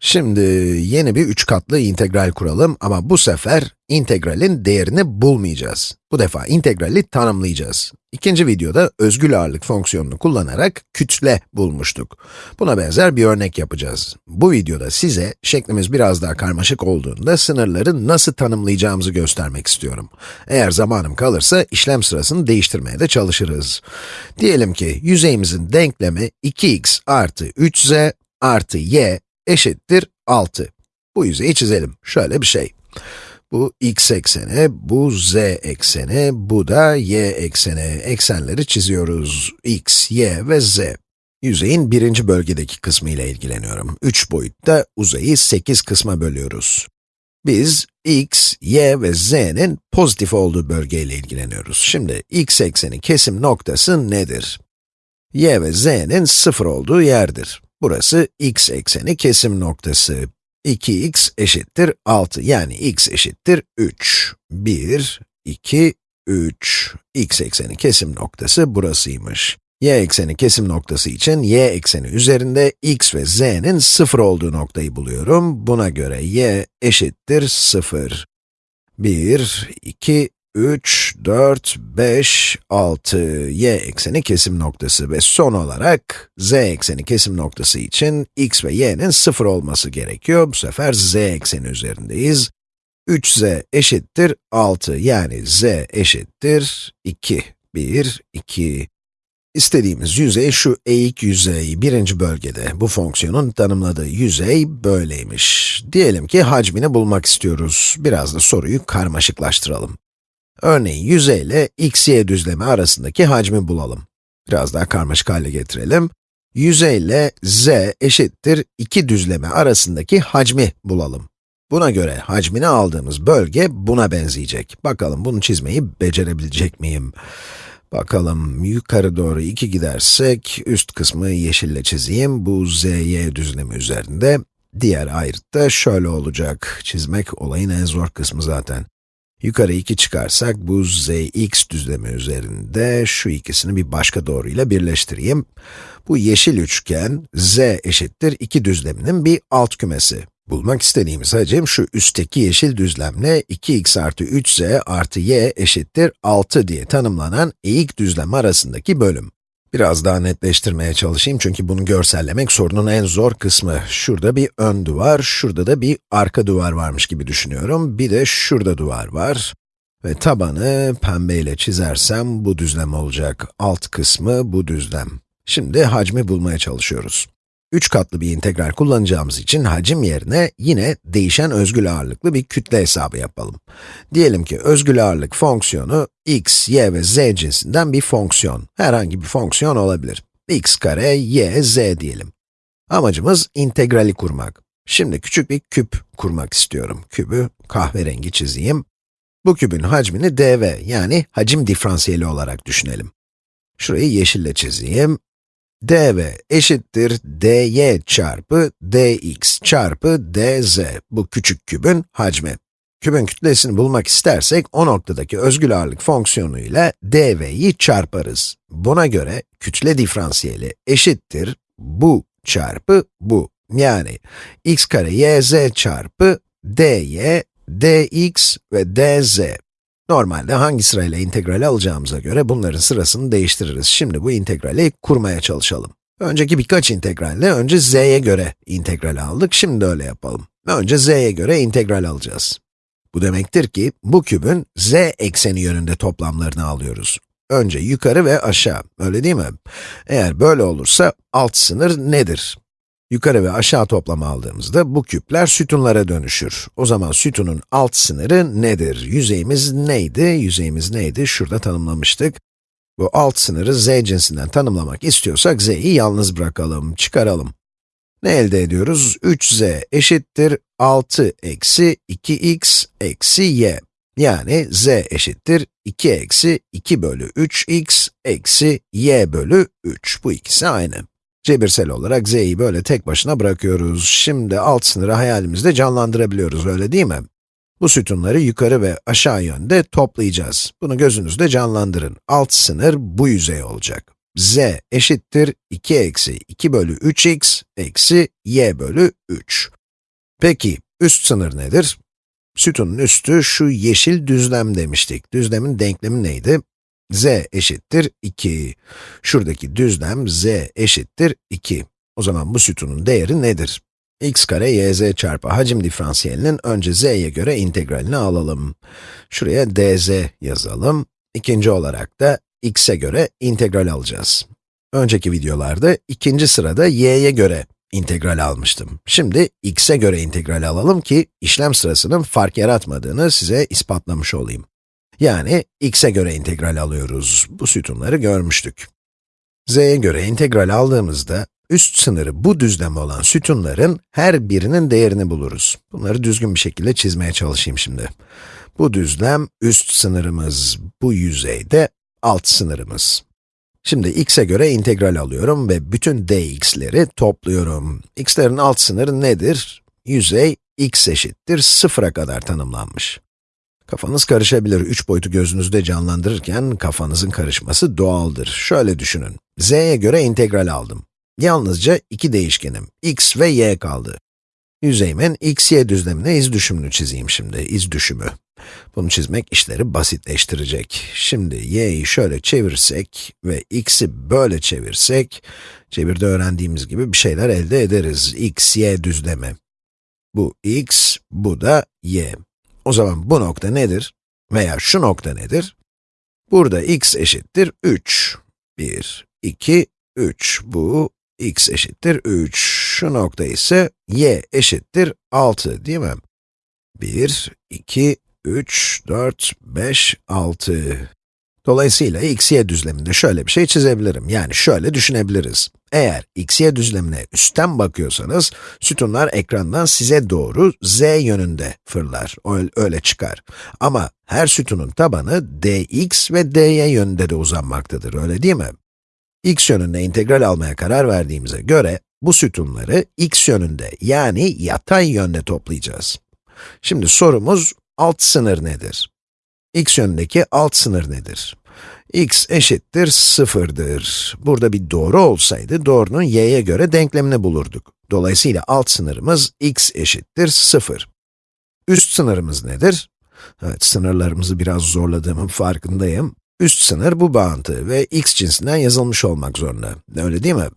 Şimdi yeni bir üç katlı integral kuralım ama bu sefer integralin değerini bulmayacağız. Bu defa integrali tanımlayacağız. İkinci videoda özgül ağırlık fonksiyonunu kullanarak kütle bulmuştuk. Buna benzer bir örnek yapacağız. Bu videoda size şeklimiz biraz daha karmaşık olduğunda sınırları nasıl tanımlayacağımızı göstermek istiyorum. Eğer zamanım kalırsa işlem sırasını değiştirmeye de çalışırız. Diyelim ki yüzeyimizin denklemi 2x artı 3z artı y eşittir 6. Bu yüzeyi çizelim. Şöyle bir şey. Bu x ekseni, bu z ekseni, bu da y ekseni. Eksenleri çiziyoruz. x, y ve z. Yüzeyin birinci bölgedeki kısmı ile ilgileniyorum. 3 boyutta uzayı 8 kısma bölüyoruz. Biz x, y ve z'nin pozitif olduğu bölgeyle ilgileniyoruz. Şimdi x ekseni kesim noktası nedir? y ve z'nin sıfır olduğu yerdir. Burası x ekseni kesim noktası. 2x eşittir 6, yani x eşittir 3. 1, 2, 3. x ekseni kesim noktası burasıymış. y ekseni kesim noktası için y ekseni üzerinde x ve z'nin 0 olduğu noktayı buluyorum. Buna göre y eşittir 0. 1, 2, 3, 4, 5, 6, y ekseni kesim noktası ve son olarak z ekseni kesim noktası için x ve y'nin 0 olması gerekiyor. Bu sefer z ekseni üzerindeyiz. 3z eşittir 6 yani z eşittir 2. 1, 2. İstediğimiz yüzey şu eğik yüzey, birinci bölgede. Bu fonksiyonun tanımladığı yüzey böyleymiş. Diyelim ki hacmini bulmak istiyoruz. Biraz da soruyu karmaşıklaştıralım. Örneğin yüzeyle x, y düzlemi arasındaki hacmi bulalım. Biraz daha karmaşık hale getirelim. Yüzeyle z eşittir 2 düzlemi arasındaki hacmi bulalım. Buna göre hacmini aldığımız bölge buna benzeyecek. Bakalım bunu çizmeyi becerebilecek miyim? Bakalım yukarı doğru 2 gidersek, üst kısmı yeşille çizeyim. Bu z, y düzlemi üzerinde. Diğer ayrıt da şöyle olacak. Çizmek olayın en zor kısmı zaten. Yukarı 2 çıkarsak, bu zx düzlemi üzerinde şu ikisini bir başka doğruyla birleştireyim. Bu yeşil üçgen, z eşittir 2 düzleminin bir alt kümesi. Bulmak istediğimiz hacim şu üstteki yeşil düzlemle 2x artı 3z artı y eşittir 6 diye tanımlanan eğik düzlem arasındaki bölüm. Biraz daha netleştirmeye çalışayım çünkü bunu görsellemek sorunun en zor kısmı. Şurada bir ön duvar, şurada da bir arka duvar varmış gibi düşünüyorum. Bir de şurada duvar var. Ve tabanı pembeyle çizersem bu düzlem olacak. Alt kısmı bu düzlem. Şimdi hacmi bulmaya çalışıyoruz. 3 katlı bir integral kullanacağımız için hacim yerine yine değişen özgül ağırlıklı bir kütle hesabı yapalım. Diyelim ki özgül ağırlık fonksiyonu x, y ve z cinsinden bir fonksiyon. Herhangi bir fonksiyon olabilir. x kare, y, z diyelim. Amacımız integrali kurmak. Şimdi küçük bir küp kurmak istiyorum. Kübü kahverengi çizeyim. Bu kübün hacmini dv yani hacim diferansiyeli olarak düşünelim. Şurayı yeşille çizeyim dv eşittir dy çarpı dx çarpı dz. Bu küçük kübün hacmi. Kübün kütlesini bulmak istersek, o noktadaki özgül ağırlık fonksiyonu ile dv'yi çarparız. Buna göre kütle diferansiyeli eşittir bu çarpı bu. Yani x kare yz çarpı dy, dx ve dz. Normalde hangi sırayla integrali alacağımıza göre bunların sırasını değiştiririz. Şimdi bu integrali kurmaya çalışalım. Önceki birkaç integralle önce z'ye göre integral aldık, şimdi de öyle yapalım. Önce z'ye göre integral alacağız. Bu demektir ki, bu kübün z ekseni yönünde toplamlarını alıyoruz. Önce yukarı ve aşağı, öyle değil mi? Eğer böyle olursa, alt sınır nedir? Yukarı ve aşağı toplamı aldığımızda bu küpler sütunlara dönüşür. O zaman sütunun alt sınırı nedir? Yüzeyimiz neydi? Yüzeyimiz neydi? Şurada tanımlamıştık. Bu alt sınırı z cinsinden tanımlamak istiyorsak z'yi yalnız bırakalım, çıkaralım. Ne elde ediyoruz? 3z eşittir 6 eksi 2x eksi y. Yani z eşittir 2 eksi 2 bölü 3x eksi y bölü 3. Bu ikisi aynı. Cebirsel olarak z'yi böyle tek başına bırakıyoruz. Şimdi alt sınırı hayalimizde canlandırabiliyoruz, öyle değil mi? Bu sütunları yukarı ve aşağı yönde toplayacağız. Bunu gözünüzde canlandırın. Alt sınır bu yüzey olacak. z eşittir 2 eksi 2 bölü 3x eksi y bölü 3. Peki, üst sınır nedir? Sütunun üstü şu yeşil düzlem demiştik. Düzlemin denklemi neydi? Z eşittir 2. Şuradaki düzlem z eşittir 2. O zaman bu sütunun değeri nedir? x kare yz çarpı hacim diferansiyelinin önce z'ye göre integralini alalım. Şuraya dz yazalım. İkinci olarak da x'e göre integral alacağız. Önceki videolarda ikinci sırada y'ye göre integral almıştım. Şimdi x'e göre integral alalım ki işlem sırasının fark yaratmadığını size ispatlamış olayım. Yani x'e göre integral alıyoruz. Bu sütunları görmüştük. z'ye göre integral aldığımızda üst sınırı bu düzlem olan sütunların her birinin değerini buluruz. Bunları düzgün bir şekilde çizmeye çalışayım şimdi. Bu düzlem üst sınırımız, bu yüzeyde alt sınırımız. Şimdi x'e göre integral alıyorum ve bütün dx'leri topluyorum. x'lerin alt sınırı nedir? Yüzey x eşittir 0'a kadar tanımlanmış. Kafanız karışabilir, üç boyutu gözünüzde canlandırırken kafanızın karışması doğaldır. Şöyle düşünün, z'ye göre integral aldım. Yalnızca iki değişkenim, x ve y kaldı. Yüzeyimin x, y düzlemine iz düşümünü çizeyim şimdi, iz düşümü. Bunu çizmek işleri basitleştirecek. Şimdi y'yi şöyle çevirsek ve x'i böyle çevirsek, çevirde öğrendiğimiz gibi bir şeyler elde ederiz. x, y düzlemi. Bu x, bu da y. O zaman bu nokta nedir? Veya şu nokta nedir? Burada x eşittir 3. 1, 2, 3. Bu x eşittir 3. Şu nokta ise y eşittir 6 değil mi? 1, 2, 3, 4, 5, 6. Dolayısıyla x, y düzleminde şöyle bir şey çizebilirim. Yani şöyle düşünebiliriz. Eğer x, y düzlemine üstten bakıyorsanız, sütunlar ekrandan size doğru z yönünde fırlar, öyle çıkar. Ama her sütunun tabanı dx ve dy yönünde de uzanmaktadır, öyle değil mi? x yönünde integral almaya karar verdiğimize göre, bu sütunları x yönünde yani yatay yönde toplayacağız. Şimdi sorumuz, alt sınır nedir? X yönündeki alt sınır nedir? x eşittir 0'dır. Burada bir doğru olsaydı, doğrunun y'ye göre denklemini bulurduk. Dolayısıyla alt sınırımız x eşittir 0. Üst sınırımız nedir? Evet, sınırlarımızı biraz zorladığımın farkındayım. Üst sınır bu bağıntı ve x cinsinden yazılmış olmak zorunda. Öyle değil mi?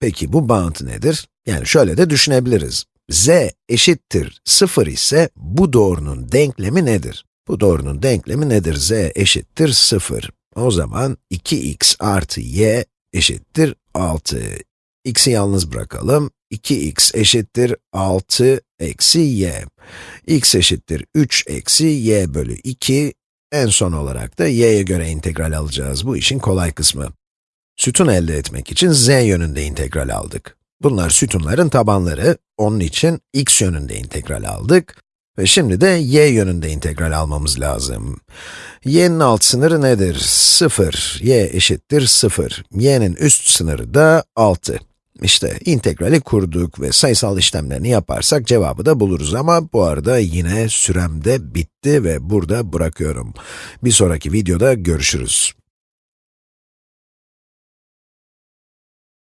Peki bu bağıntı nedir? Yani şöyle de düşünebiliriz. z eşittir 0 ise bu doğrunun denklemi nedir? Bu doğrunun denklemi nedir? z eşittir 0. O zaman 2x artı y eşittir 6. x'i yalnız bırakalım. 2x eşittir 6 eksi y. x eşittir 3 eksi y bölü 2. En son olarak da y'ye göre integral alacağız. Bu işin kolay kısmı. Sütun elde etmek için z yönünde integral aldık. Bunlar sütunların tabanları, onun için x yönünde integral aldık. Ve şimdi de y yönünde integral almamız lazım. y'nin alt sınırı nedir? 0. y eşittir 0. y'nin üst sınırı da 6. İşte integrali kurduk ve sayısal işlemlerini yaparsak cevabı da buluruz ama bu arada yine sürem de bitti ve burada bırakıyorum. Bir sonraki videoda görüşürüz.